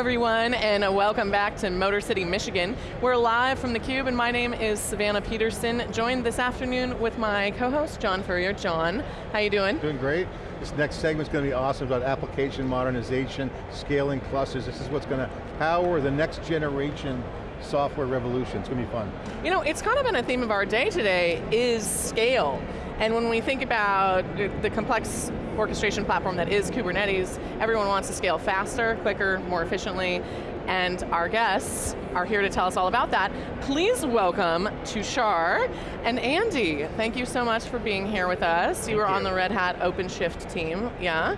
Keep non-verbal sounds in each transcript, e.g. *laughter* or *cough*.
everyone, and uh, welcome back to Motor City, Michigan. We're live from theCUBE, and my name is Savannah Peterson, joined this afternoon with my co-host, John Furrier. John, how you doing? Doing great. This next segment's going to be awesome about application modernization, scaling clusters. This is what's going to power the next generation software revolution. It's going to be fun. You know, it's kind of been a theme of our day today, is scale. And when we think about the complex orchestration platform that is Kubernetes, everyone wants to scale faster, quicker, more efficiently, and our guests are here to tell us all about that. Please welcome Tushar and Andy. Thank you so much for being here with us. Thank you were you. on the Red Hat OpenShift team, yeah?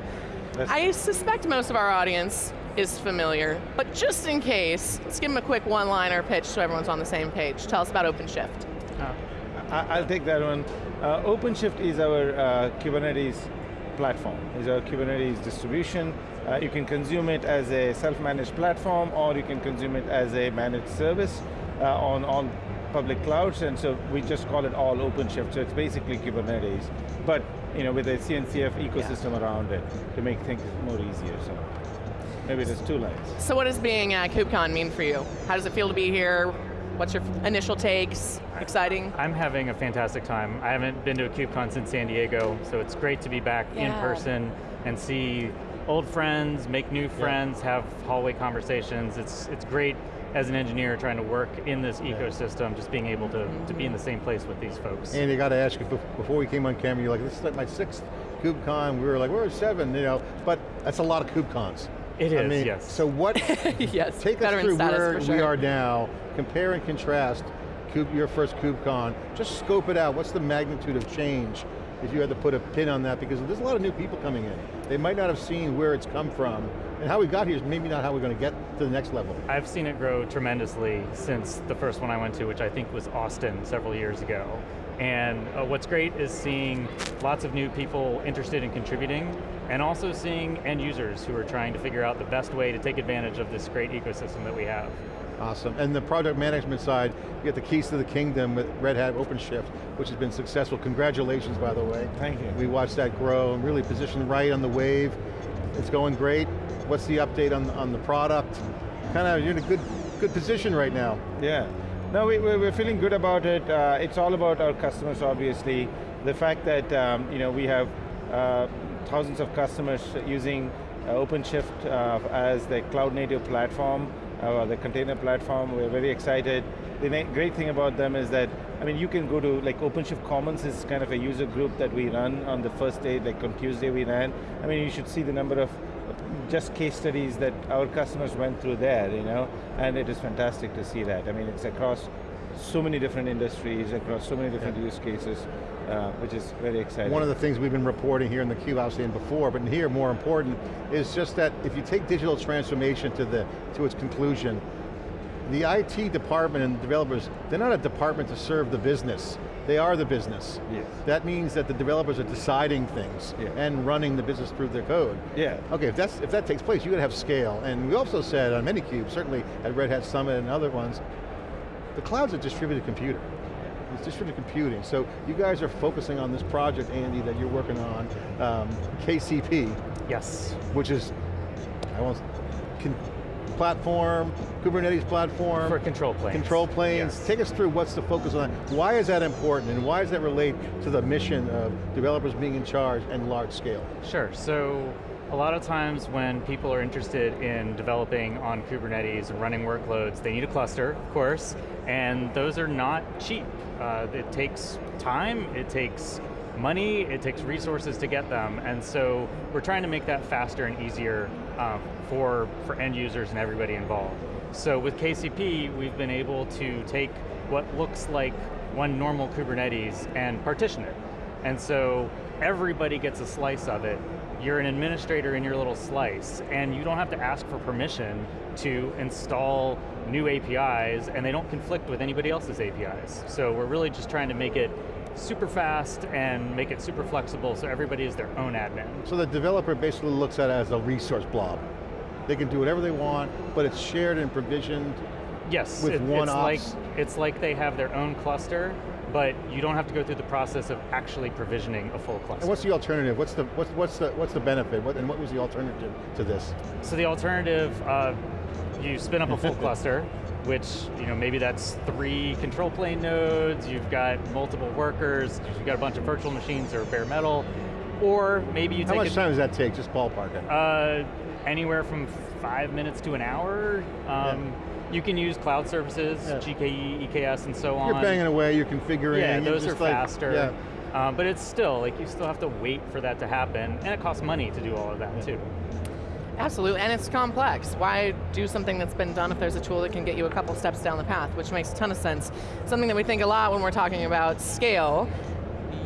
I suspect most of our audience is familiar, but just in case, let's give them a quick one-liner pitch so everyone's on the same page. Tell us about OpenShift. I- I'll take that one. Uh, OpenShift is our uh, Kubernetes platform. Is our Kubernetes distribution. Uh, you can consume it as a self-managed platform, or you can consume it as a managed service uh, on on public clouds. And so we just call it all OpenShift. So it's basically Kubernetes, but you know with a CNCF ecosystem around it to make things more easier. So maybe there's two lines. So what does being at KubeCon mean for you? How does it feel to be here? What's your initial takes? Exciting? I'm having a fantastic time. I haven't been to a KubeCon since San Diego, so it's great to be back in person and see old friends, make new friends, have hallway conversations. It's, it's great as an engineer trying to work in this ecosystem, just being able to, to be in the mm-hmm. same place with these folks. And I got to ask you, before we came on camera, you're like, this is like my sixth KubeCon. We were like, we're seven, you know, but that's a lot of KubeCons. It I mean, yes. So what, *laughs* yes, take us through where for we are now, compare and contrast your first KubeCon, just scope it out. What's the magnitude of change if you had to put a pin on that? Because there's a lot of new people coming in. They might not have seen where it's come from, and how we got here is maybe not how we're going to get to the next level. I've seen it grow tremendously since the first one I went to, which I think was Austin several years ago. And uh, what's great is seeing lots of new people interested in contributing, and also seeing end users who are trying to figure out the best way to take advantage of this great ecosystem that we have. Awesome, and the project management side, you get the keys to the kingdom with Red Hat OpenShift, which has been successful. Congratulations, by the way. Thank you. We watched that grow and really positioned right on the wave. It's going great. What's the update on, on the product? Kind of, you're in a good, good position right now. Yeah. No, we, we- we're feeling good about it. Uh, it's all about our customers, obviously. The fact that um, you know we have uh, thousands of customers using uh, OpenShift uh, as the cloud native platform, uh, the container platform. We're very excited. The great thing about them is that, I mean, you can go to, like OpenShift Commons is kind of a user group that we run on the first day, like on Tuesday we ran. I mean, you should see the number of just case studies that our customers went through there, you know, and it is fantastic to see that. I mean, it's across so many different industries, across so many different use cases, uh, which is very exciting. One of the things we've been reporting here in the I was saying before, but here more important, is just that if you take digital transformation to, the, to its conclusion, the IT department and developers, they're not a department to serve the business. They are the business. Yes. That means that the developers are deciding things Yeah. and running the business through their code. Yeah. Okay, if, that's, if that takes place, you're going to have scale. And we also said on many cubes, certainly at Red Hat Summit and other ones, the cloud's a distributed computer. It's distributed computing. So you guys are focusing on this project, Andy, that you're working on, um, KCP, Yes. which is, I won't, con, platform, Kubernetes platform. For control planes. Control planes. Yes. Take us through what's the focus on that. Why is that important and why does that relate to the mission of developers being in charge and large scale? Sure, so a lot of times when people are interested in developing on Kubernetes and running workloads, they need a cluster, of course, and those are not cheap. Uh, it takes time, it takes money, it takes resources to get them, and so we're trying to make that faster and easier uh, for, for end users and everybody involved. So with KCP, we've been able to take what looks like one normal Kubernetes and partition it. And so everybody gets a slice of it. You're an administrator in your little slice, and you don't have to ask for permission to install new APIs, and they don't conflict with anybody else's APIs. So we're really just trying to make it super fast and make it super flexible so everybody is their own admin. So the developer basically looks at it as a resource blob. They can do whatever they want, but it's shared and provisioned. Yes, With one it's like it's like they have their own cluster, but you don't have to go through the process of actually provisioning a full cluster. And what's the alternative? What's the, what's, what's the, what's the benefit? What, and what was the alternative to this? So the alternative, uh, you spin up a full *laughs* cluster, which you know maybe that's three control plane nodes, you've got multiple workers, you've got a bunch of virtual machines or bare metal, or maybe you How take How much time does that take, just ballpark it? uh, anywhere from five minutes to an hour. Um, You can use cloud services, Yeah. GKE, EKS, and so on. You're banging away, you're configuring. Yeah, you're those are like- faster. Yeah. Um, but it's still, like you still have to wait for that to happen, and it costs money to do all of that too. Absolutely, and it's complex. Why do something that's been done if there's a tool that can get you a couple steps down the path, which makes a ton of sense. Something that we think a lot when we're talking about scale.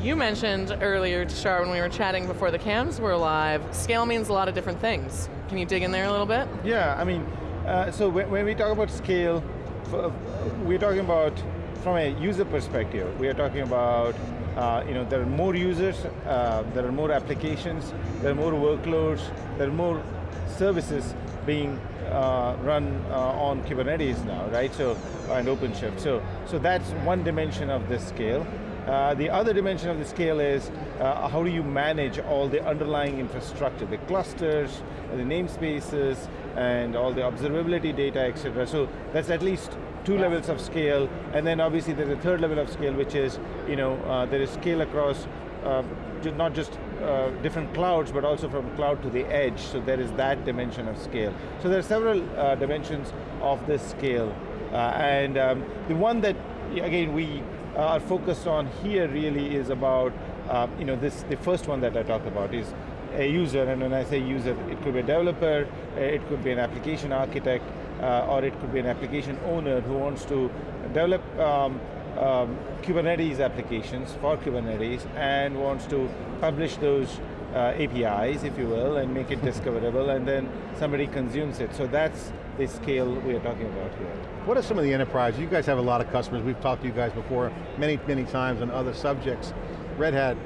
You mentioned earlier, Tushar, when we were chatting before the cams were live, scale means a lot of different things. Can you dig in there a little bit? Yeah, I mean, uh, so when, when we talk about scale, we're talking about from a user perspective. We are talking about, uh, you know, there are more users, uh, there are more applications, there are more workloads, there are more services being uh, run uh, on Kubernetes now, right? So and OpenShift. So so that's one dimension of this scale. Uh, the other dimension of the scale is uh, how do you manage all the underlying infrastructure, the clusters, the namespaces, and all the observability data, etc. So that's at least two levels of scale, and then obviously there's a third level of scale, which is, you know, uh, there is scale across uh, not just uh, different clouds, but also from cloud to the edge, so there is that dimension of scale. So there are several uh, dimensions of this scale, uh, and um, the one that, again, we are focus on here really is about, uh, you know, this, the first one that I talked about is a user, and when I say user, it could be a developer, uh, it could be an application architect, uh, or it could be an application owner who wants to develop um, um, Kubernetes applications for Kubernetes and wants to publish those uh, APIs, if you will, and make it *laughs* discoverable, and then somebody consumes it. So that's the scale we are talking about here. What are some of the enterprise? You guys have a lot of customers. We've talked to you guys before many, many times on other subjects. Red Hat,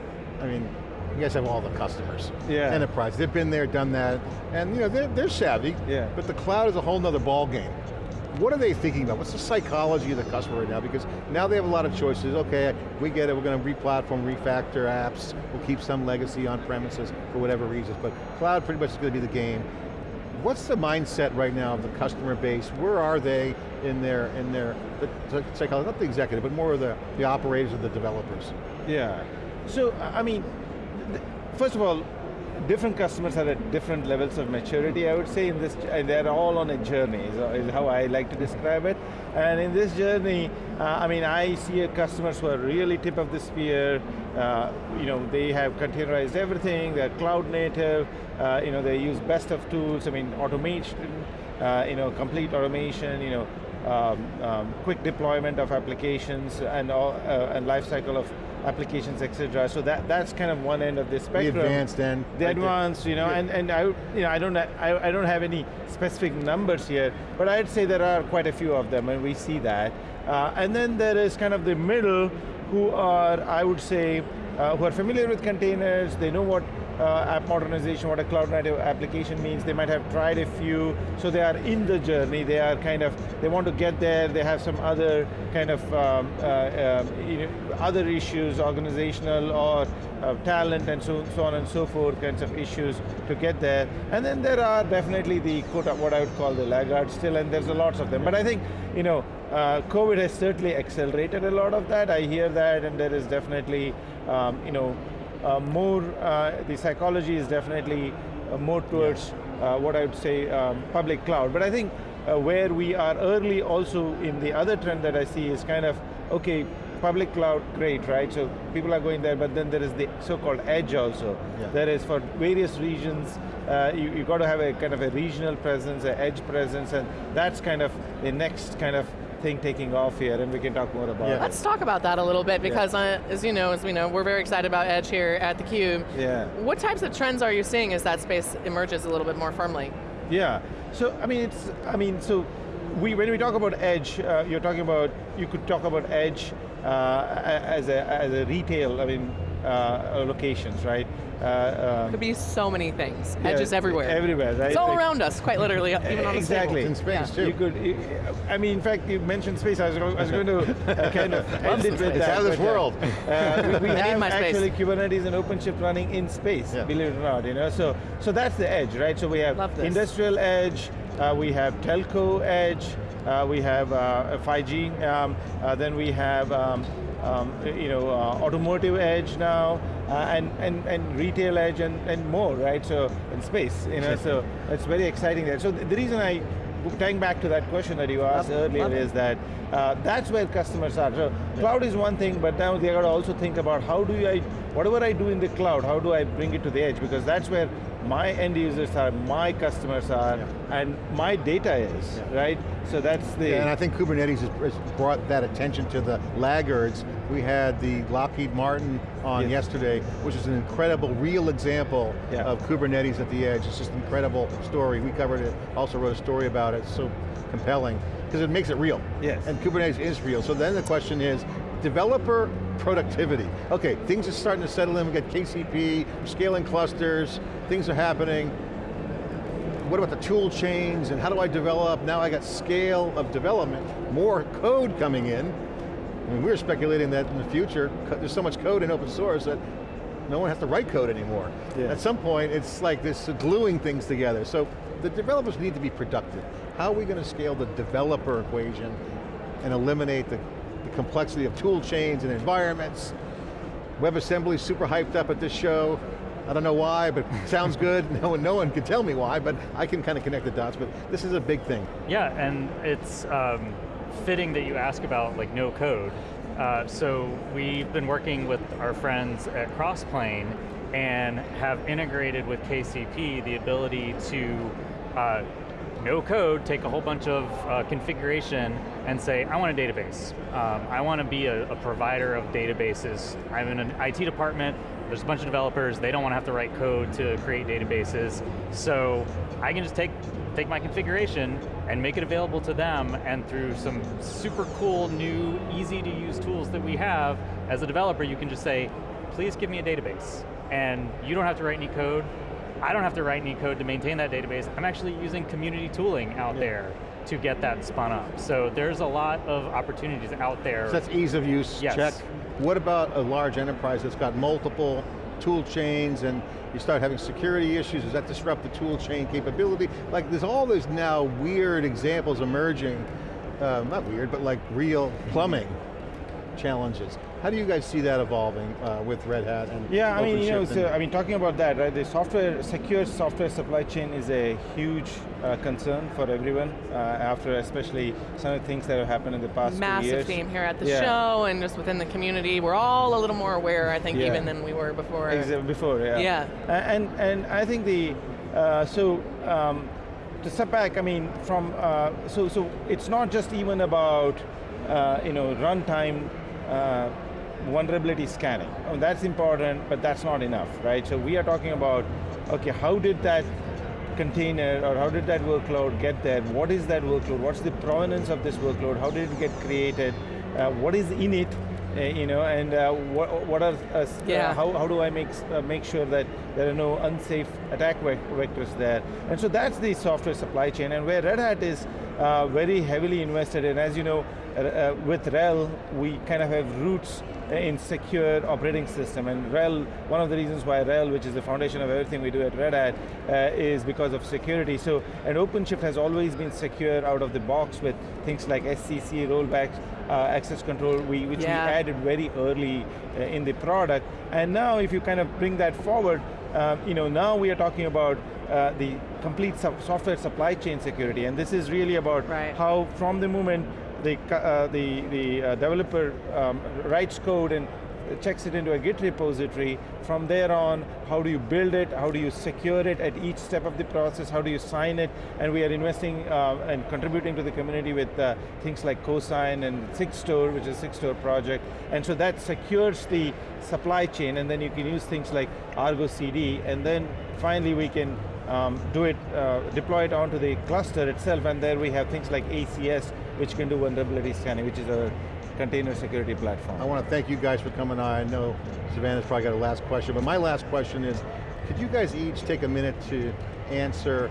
I mean, you guys have all the customers. Yeah. Enterprise, they've been there, done that, and you know, they're, they're savvy, Yeah. but the cloud is a whole nother ball game. What are they thinking about? What's the psychology of the customer right now? Because now they have a lot of choices. Okay, we get it, we're going to re-platform, refactor apps, we'll keep some legacy on premises for whatever reasons, but cloud pretty much is going to be the game. What's the mindset right now of the customer base? Where are they in their, in their, the psychology, not the executive, but more of the, the operators or the developers? Yeah. So, I mean, first of all, different customers are at different levels of maturity, I would say, in this, and they're all on a journey, is, how I like to describe it. And in this journey, uh, I mean, I see customers who are really tip of the spear, uh, you know, they have containerized everything, they're cloud native, uh, you know, they use best of tools, I mean, automation, uh, you know, complete automation, you know, um, um, quick deployment of applications and all, uh, and life cycle of applications, etc. So that that's kind of one end of the spectrum. advanced end, The advanced, you know, Yeah. and and I, you know, I don't I, I don't have any specific numbers here, but I'd say there are quite a few of them, and we see that. Uh, and then there is kind of the middle, who are I would say, uh, who are familiar with containers. They know what uh, app modernization, what a cloud native application means. They might have tried a few, so they are in the journey. They are kind of, they want to get there. They have some other kind of um, uh, um, you know, other issues, organizational or uh, talent and so, so on and so forth, kinds of issues to get there. And then there are definitely the quote, what I would call the laggards still, and there's a lots of them. But I think, you know, uh, COVID has certainly accelerated a lot of that. I hear that, and there is definitely, um, you know, more, uh, the psychology is definitely uh, more towards uh, what I would say um, public cloud. But I think uh, where we are early also in the other trend that I see is kind of, okay, public cloud, great, right? So people are going there, but then there is the so-called edge also. Yeah. There is for various regions, uh, you, you got to have a kind of a regional presence, an edge presence, and that's kind of the next kind of thing taking off here, and we can talk more about Yeah. it. Let's talk about that a little bit because uh, as you know, as we know, we're very excited about Edge here at theCUBE. Yeah. What types of trends are you seeing as that space emerges a little bit more firmly? Yeah. So I mean, it's I mean, so we when we talk about edge, uh, you're talking about you could talk about edge uh, as a as a retail. I mean, uh, locations, right? Uh, um, Could be so many things. yeah, Edges everywhere. Everywhere, right? It's all Like- around us, quite literally, even on the Exactly. table. In space too. You could, I mean, in fact, you mentioned space. I was, going- I was going to uh, *laughs* kind of end it with It's that. out of this uh, world. Uh, we we *laughs* I need have my space. actually Kubernetes and OpenShift running in space, Yeah. believe it or not. You know, so so that's the edge, right? So we have industrial edge, uh, we have telco edge, uh, we have uh, 5G, um, uh, then we have um, um, you know, uh, automotive edge now, and, and, and retail edge and, and more, right? So, in space, you know, so it's very exciting there. So the reason I, tying back to that question that you asked Love- earlier love is that uh, that's where customers are. So cloud is one thing, but now they got to also think about how do I, whatever I do in the cloud, how do I bring it to the edge? Because that's where my end users are, my customers are, and my data is, right? So that's the, Yeah, and I think Kubernetes has, has brought that attention to the laggards. We had the Lockheed Martin on Yes. yesterday, which is an incredible, real example Yeah. of Kubernetes at the edge. It's just an incredible story. We covered it, also wrote a story about it, it's so compelling, because it makes it real. Yes. And Kubernetes is real. So then the question is, developer productivity. Okay, things are starting to settle in, we got KCP, scaling clusters, things are happening what about the tool chains and how do I develop? Now I got scale of development, more code coming in. I mean, we were speculating that in the future, there's so much code in open source that no one has to write code anymore. Yeah. At some point, it's like this gluing things together. So the developers need to be productive. How are we going to scale the developer equation and eliminate the, the complexity of tool chains and environments? WebAssembly super hyped up at this show. I don't know why, but *laughs* sounds good. No one, no one can tell me why, but I can kind of connect the dots, but this is a big thing. Yeah, and it's um, fitting that you ask about like no code. Uh, so we've been working with our friends at Crossplane and have integrated with KCP the ability to uh, no code, take a whole bunch of uh, configuration and say, I want a database. Um, I want to be a, a provider of databases. I'm in an IT department, there's a bunch of developers, they don't want to have to write code to create databases. So I can just take, take my configuration and make it available to them and through some super cool, new, easy to use tools that we have, as a developer you can just say, please give me a database. And you don't have to write any code, I don't have to write any code to maintain that database. I'm actually using community tooling out there to get that spun up. So there's a lot of opportunities out there. So that's ease of use, Yes. check. What about a large enterprise that's got multiple tool chains and you start having security issues, does that disrupt the tool chain capability? Like there's all these now weird examples emerging, uh, not weird, but like real plumbing challenges. How do you guys see that evolving uh, with Red Hat and Yeah, I mean, you know, OpenShift so, I mean, talking about that, right, the software, secure software supply chain is a huge uh, concern for everyone, uh, after especially some of the things that have happened in the past two Massive years. theme here at the Yeah. show and just within the community. We're all a little more aware, I think, Yeah. even than we were before. Exa- before, yeah. Yeah. And, and I think the, uh, so, um, to step back, I mean, from, uh, so, so it's not just even about, uh, you know, runtime uh, vulnerability scanning. Oh, that's important, but that's not enough, right? So we are talking about, okay, how did that container or how did that workload get there? What is that workload? What's the provenance of this workload? How did it get created? Uh, what is in it? Uh, you know, and uh, what, what are, uh, uh, Yeah. how, how do I make, uh, make sure that there are no unsafe attack vec- vectors there? And so that's the software supply chain, and where Red Hat is uh, very heavily invested in, as you know, uh, uh, with RHEL, we kind of have roots in secure operating system, and RHEL, one of the reasons why RHEL, which is the foundation of everything we do at Red Hat, uh, is because of security. So, and OpenShift has always been secure out of the box with things like SCC, rollback, uh, access control, we, which Yeah. we added very early uh, in the product. And now if you kind of bring that forward, um, you know, now we are talking about uh, the complete software supply chain security, and this is really about Right. how from the moment the, uh, the, the uh, developer um, writes code and checks it into a Git repository. From there on, how do you build it? How do you secure it at each step of the process? How do you sign it? And we are investing uh, and contributing to the community with uh, things like CoSign and Sigstore, which is a Sigstore project. And so that secures the supply chain, and then you can use things like Argo CD, and then finally we can um, do it, uh, deploy it onto the cluster itself, and there we have things like ACS, which can do vulnerability scanning, which is a container security platform. I want to thank you guys for coming on. I know Savannah's probably got a last question, but my last question is, could you guys each take a minute to answer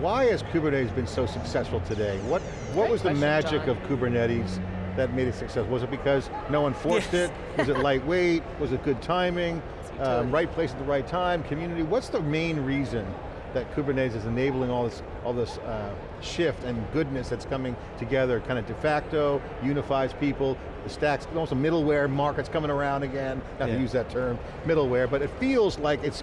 why has Kubernetes been so successful today? What, what Great was the magic John. of Kubernetes that made it successful? Was it because no one forced Yes. it? Was it *laughs* lightweight? Was it good timing? Um, right place at the right time? Community? What's the main reason that Kubernetes is enabling all this, all this uh, shift and goodness that's coming together, kind of de facto, unifies people, the stacks, almost a middleware market's coming around again, not Yeah. to use that term, middleware, but it feels like it's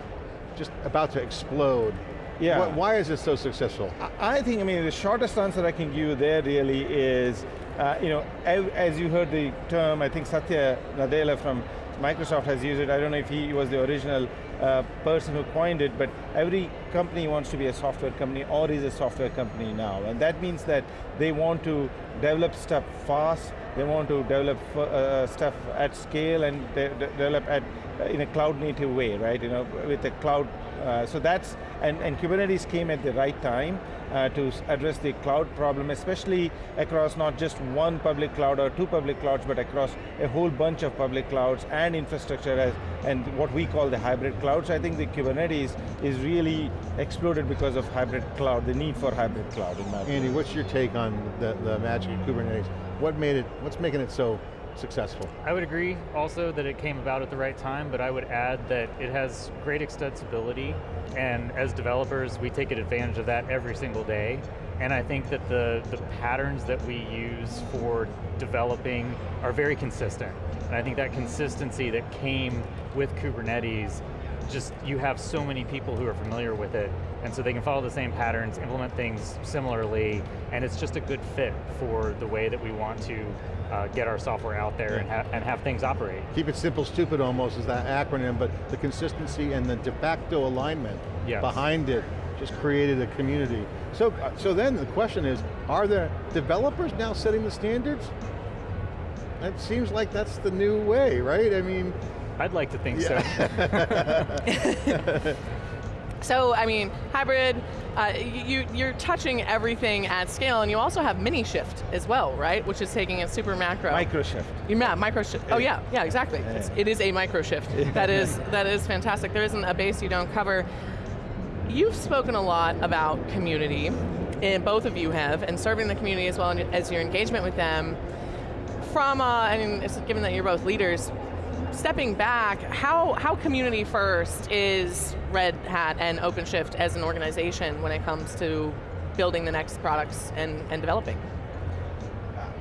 just about to explode. Yeah. Why, why is this so successful? I I think, I mean, the shortest answer I can give you there really is, uh, you know, as, as you heard the term, I think Satya Nadella from Microsoft has used it. I don't know if he was the original uh, person who coined it, but every company wants to be a software company or is a software company now. And that means that they want to develop stuff fast, they want to develop uh, stuff at scale and de de develop at, uh, in a cloud native way, right? You know, with a cloud, uh, so that's, and, and Kubernetes came at the right time uh, to address the cloud problem, especially across not just one public cloud or two public clouds, but across a whole bunch of public clouds and infrastructure as, and what we call the hybrid cloud. So I think the Kubernetes is really exploded because of hybrid cloud, the need for hybrid cloud in my opinion. Andy, what's your take on the, the magic of Kubernetes? What made it, what's making it so successful? I would agree also that it came about at the right time, but I would add that it has great extensibility, and as developers, we take advantage of that every single day. And I think that the, the patterns that we use for developing are very consistent. And I think that consistency that came with Kubernetes, just you have so many people who are familiar with it, and so they can follow the same patterns, implement things similarly, and it's just a good fit for the way that we want to uh, get our software out there and, ha and have things operate. Keep it simple, stupid almost is that acronym, but the consistency and the de facto alignment Yes. behind it just created a community. So, uh, so then the question is, are the developers now setting the standards? It seems like that's the new way, right? I mean, I'd like to think so. *laughs* *laughs* So, I mean, hybrid, uh, you, you're touching everything at scale, and you also have mini shift as well, right? Which is taking a super macro. Micro shift. Yeah, micro shift. Oh yeah, yeah, exactly. It's, it is a micro shift. That is that is fantastic. There isn't a base you don't cover. You've spoken a lot about community, and both of you have, and serving the community as well as your engagement with them. From, uh, I mean, it's- given that you're both leaders, stepping back, how, how community first is Red Hat and OpenShift as an organization when it comes to building the next products and, and developing?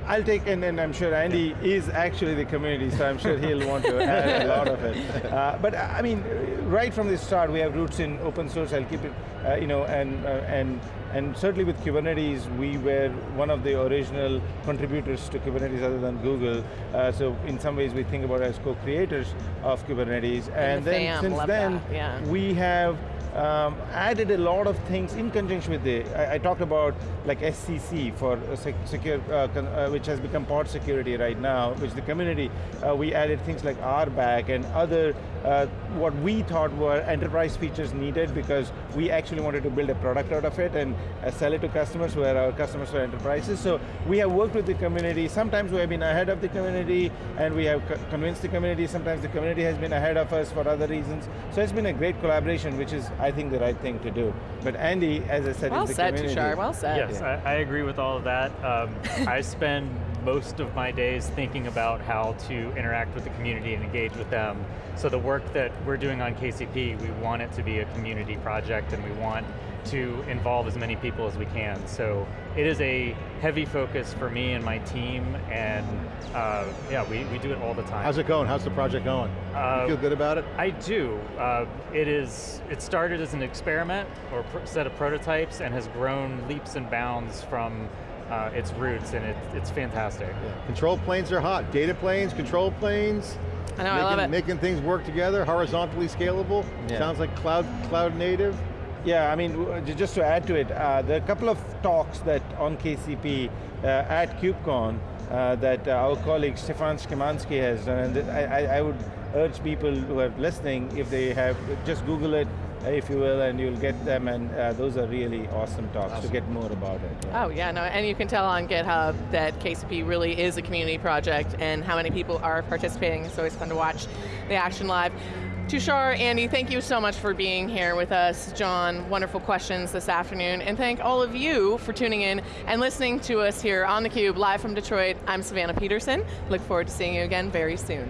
I'll take, and, and I'm sure Andy is actually the community, so I'm sure he'll want to add a lot of it. *laughs* Uh, but I mean, right from the start, we have roots in open source. I'll keep it, uh, you know, and uh, and and certainly with Kubernetes, we were one of the original contributors to Kubernetes, other than Google. Uh, so in some ways, we think about it as co-creators of Kubernetes. And, the then since then, yeah. we have um, added a lot of things in conjunction with the, I, I talked about like SCC for uh, sec secure, uh, con uh, which has become pod security right now, which the community, uh, we added things like RBAC and other, uh, what we thought were enterprise features needed because we actually wanted to build a product out of it and uh, sell it to customers who are our customers for enterprises. So we have worked with the community. Sometimes we have been ahead of the community and we have co convinced the community. Sometimes the community has been ahead of us for other reasons. So it's been a great collaboration, which is, I think, the right thing to do. But Andy, as I said, Well is the said, community. Tushar, well said. Yes, I, I agree with all of that. Um, *laughs* I spend most of my days thinking about how to interact with the community and engage with them. So the work that we're doing on KCP, we want it to be a community project and we want to involve as many people as we can. So it is a heavy focus for me and my team and uh, yeah, we, we do it all the time. how's it going? How's the project going? Uh, you feel good about it? I do. Uh, it is. It started as an experiment or set of prototypes and has grown leaps and bounds from uh, its roots, and it, it's fantastic. Yeah. Control planes are hot. Data planes, control planes. I know, I making, love it. Making things work together, horizontally scalable. Yeah. Sounds like cloud, cloud native. Yeah, I mean, just to add to it, uh, there are a couple of talks that on KCP uh, at KubeCon uh, that uh, our colleague Stefan Schimanski has done, and I, I, I would urge people who are listening, if they have, just Google it, if you will, and you'll get them, and uh, those are really awesome talks to get more about it. Oh yeah, no, and you can tell on GitHub that KCP really is a community project and how many people are participating. It's always fun to watch the action live. Tushar, Andy, thank you so much for being here with us. John, wonderful questions this afternoon. And thank all of you for tuning in and listening to us here on theCUBE, live from Detroit. I'm Savannah Peterson. Look forward to seeing you again very soon.